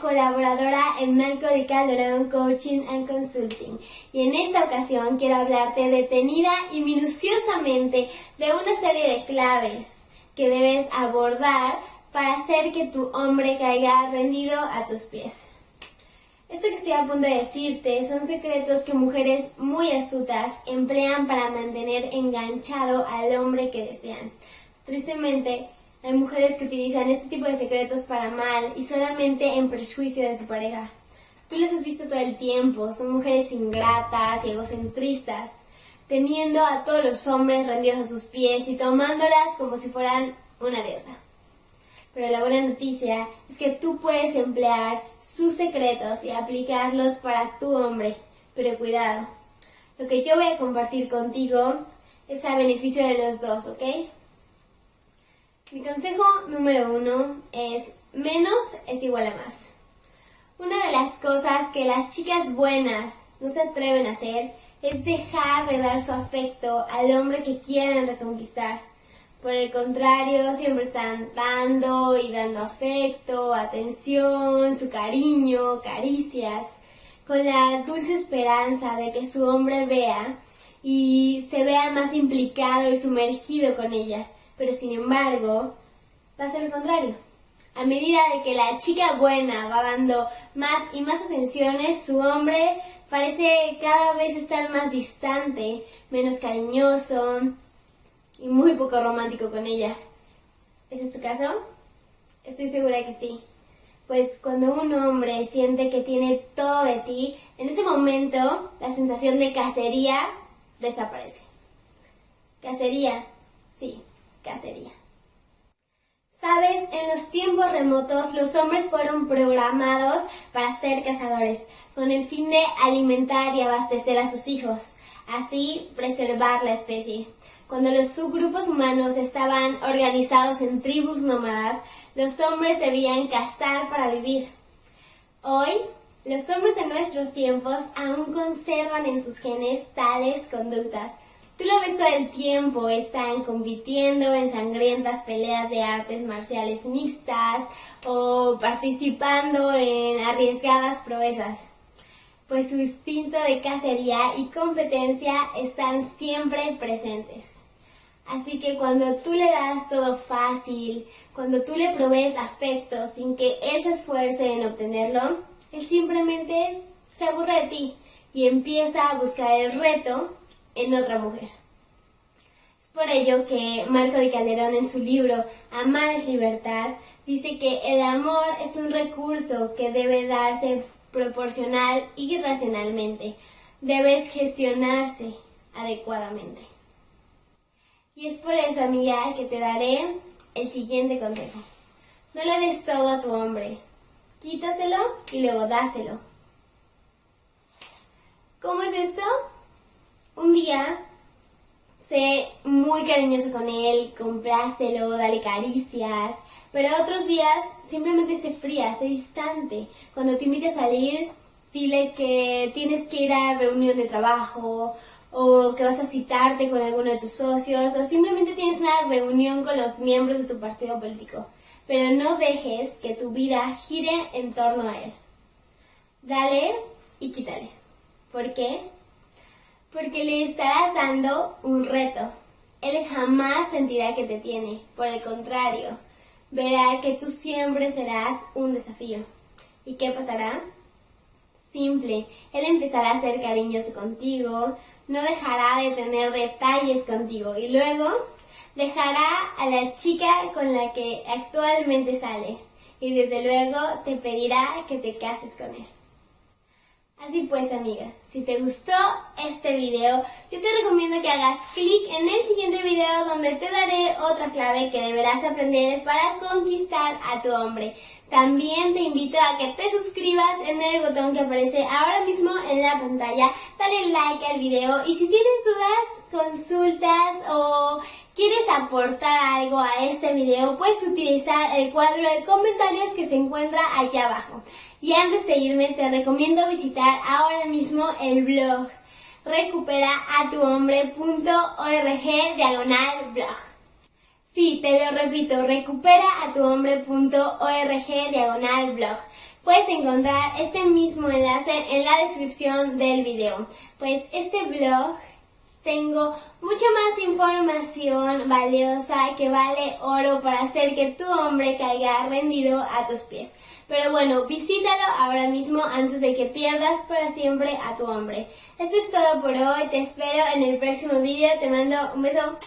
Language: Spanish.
colaboradora en Malco de Calderón Coaching and Consulting y en esta ocasión quiero hablarte detenida y minuciosamente de una serie de claves que debes abordar para hacer que tu hombre caiga rendido a tus pies. Esto que estoy a punto de decirte son secretos que mujeres muy astutas emplean para mantener enganchado al hombre que desean. Tristemente, hay mujeres que utilizan este tipo de secretos para mal y solamente en perjuicio de su pareja. Tú las has visto todo el tiempo, son mujeres ingratas y egocentristas, teniendo a todos los hombres rendidos a sus pies y tomándolas como si fueran una diosa. Pero la buena noticia es que tú puedes emplear sus secretos y aplicarlos para tu hombre. Pero cuidado, lo que yo voy a compartir contigo es a beneficio de los dos, ¿ok? Mi consejo número uno es menos es igual a más. Una de las cosas que las chicas buenas no se atreven a hacer es dejar de dar su afecto al hombre que quieren reconquistar. Por el contrario, siempre están dando y dando afecto, atención, su cariño, caricias, con la dulce esperanza de que su hombre vea y se vea más implicado y sumergido con ella pero sin embargo va a contrario. A medida de que la chica buena va dando más y más atenciones, su hombre parece cada vez estar más distante, menos cariñoso y muy poco romántico con ella. ¿Ese es tu caso? Estoy segura que sí. Pues cuando un hombre siente que tiene todo de ti, en ese momento la sensación de cacería desaparece. Cacería, sí, cacería. Sabes, en los tiempos remotos los hombres fueron programados para ser cazadores, con el fin de alimentar y abastecer a sus hijos, así preservar la especie. Cuando los subgrupos humanos estaban organizados en tribus nómadas, los hombres debían cazar para vivir. Hoy, los hombres de nuestros tiempos aún conservan en sus genes tales conductas, Tú lo ves todo el tiempo, están compitiendo en sangrientas peleas de artes marciales mixtas o participando en arriesgadas proezas. Pues su instinto de cacería y competencia están siempre presentes. Así que cuando tú le das todo fácil, cuando tú le provees afecto sin que él se esfuerce en obtenerlo, él simplemente se aburre de ti y empieza a buscar el reto en otra mujer. Es por ello que Marco de Calderón en su libro Amar es libertad dice que el amor es un recurso que debe darse proporcional y racionalmente. Debes gestionarse adecuadamente. Y es por eso, amiga, que te daré el siguiente consejo. No le des todo a tu hombre. Quítaselo y luego dáselo. ¿Cómo es esto? Día, sé muy cariñoso con él, complácelo, dale caricias, pero otros días simplemente sé fría, sé distante. Cuando te invite a salir, dile que tienes que ir a reunión de trabajo o que vas a citarte con alguno de tus socios o simplemente tienes una reunión con los miembros de tu partido político. Pero no dejes que tu vida gire en torno a él. Dale y quítale. ¿Por qué? Porque le estarás dando un reto. Él jamás sentirá que te tiene, por el contrario, verá que tú siempre serás un desafío. ¿Y qué pasará? Simple, él empezará a ser cariñoso contigo, no dejará de tener detalles contigo y luego dejará a la chica con la que actualmente sale y desde luego te pedirá que te cases con él. Así pues, amiga, si te gustó este video, yo te recomiendo que hagas clic en el siguiente video donde te daré otra clave que deberás aprender para conquistar a tu hombre. También te invito a que te suscribas en el botón que aparece ahora mismo en la pantalla, dale like al video y si tienes dudas, consultas o quieres aportar algo a este video, puedes utilizar el cuadro de comentarios que se encuentra aquí abajo. Y antes de irme, te recomiendo visitar ahora mismo el blog recuperaatuhombre.org diagonal blog. Sí, te lo repito, recuperaatuhombre.org diagonal blog. puedes encontrar este mismo enlace en la descripción del video. Pues este blog tengo mucha más información valiosa que vale oro para hacer que tu hombre caiga rendido a tus pies. Pero bueno, visítalo ahora mismo antes de que pierdas para siempre a tu hombre. Eso es todo por hoy, te espero en el próximo video, te mando un beso.